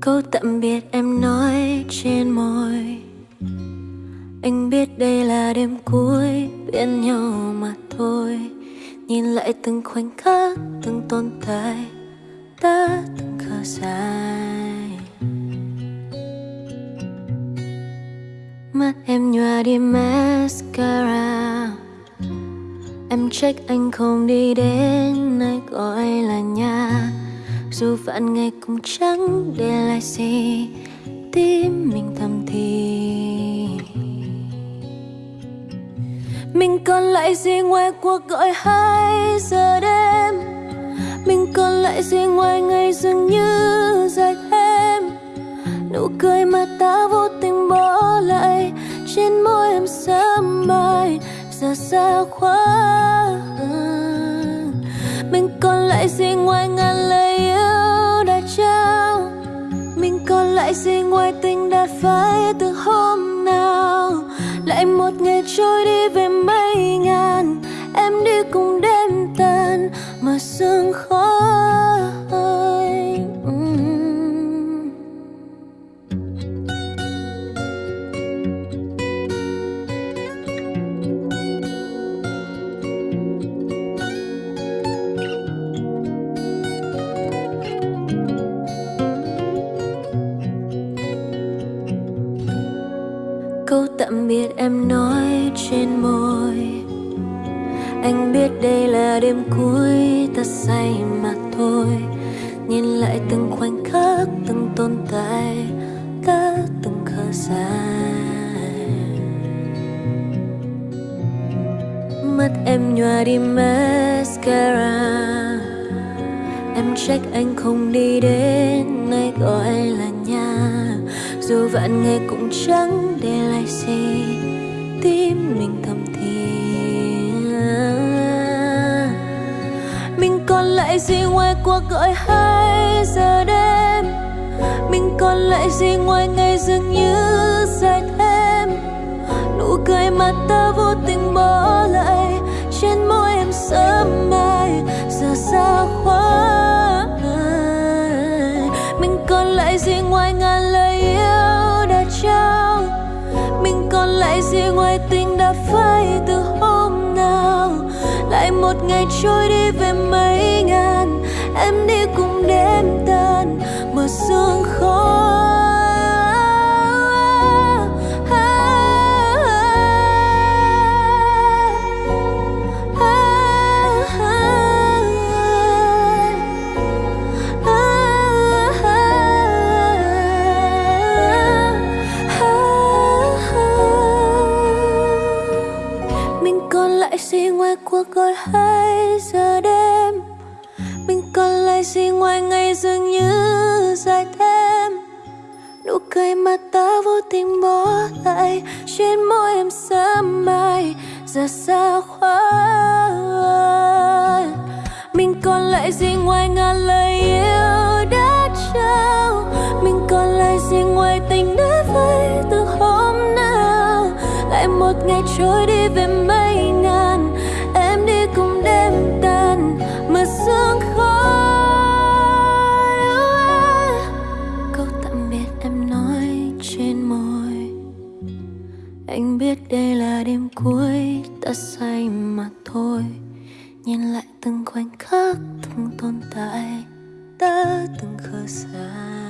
câu tạm biệt em nói trên môi. Anh biết đây là đêm cuối, bên nhau mà thôi. Nhìn lại từng khoảnh khắc, từng tồn tại ta từng khờ dài mắt em nhòa đi mascara. Em trách anh không đi đến dù vạn ngày cũng chẳng để lại gì, tim mình thầm thì. Mình còn lại gì ngoài cuộc gọi hai giờ đêm? Mình còn lại gì ngoài ngày dường như dài thêm? Nụ cười mà ta vô tình bỏ lại trên môi em sớm mai, giờ xa quá. Phải từ hôm nào? Lại một ngày trôi đi về mấy ngàn, em đi cùng đêm tàn, mà sương khói câu tạm biệt em nói trên môi. Anh biết đây là đêm cuối, ta say mà thôi. Nhìn lại từng khoảnh khắc, từng tồn tại cả từng khờ dài mắt em nhòa đi mascara trách anh không đi đến nơi gọi là nhà. Dù vạn người cũng chẳng để lại gì, tim mình thầm thì mình còn lại gì ngoài cuộc gọi hai giờ đêm? Mình còn lại gì ngoài ngày dường như dài thêm? Nụ cười mà ta vô tình bỏ lại trên môi em sớm mai đã phai từ hôm nào? Lại một ngày trôi đi về mấy ngàn, em đi hai giờ đêm. Mình còn lại gì ngoài ngày dường như dài thêm? Nụ cười mà ta vô tình bỏ lại, trên môi em sớm mai giờ xa quá mình còn lại gì ngoài ngàn lời yêu đã trao? Mình còn lại gì ngoài tình đã vơi từ hôm nào? Lại một ngày trôi đi về mình trên môi. Anh biết đây là đêm cuối, ta say mà thôi. Nhìn lại từng khoảnh khắc từng tồn tại, ta từng khờ sai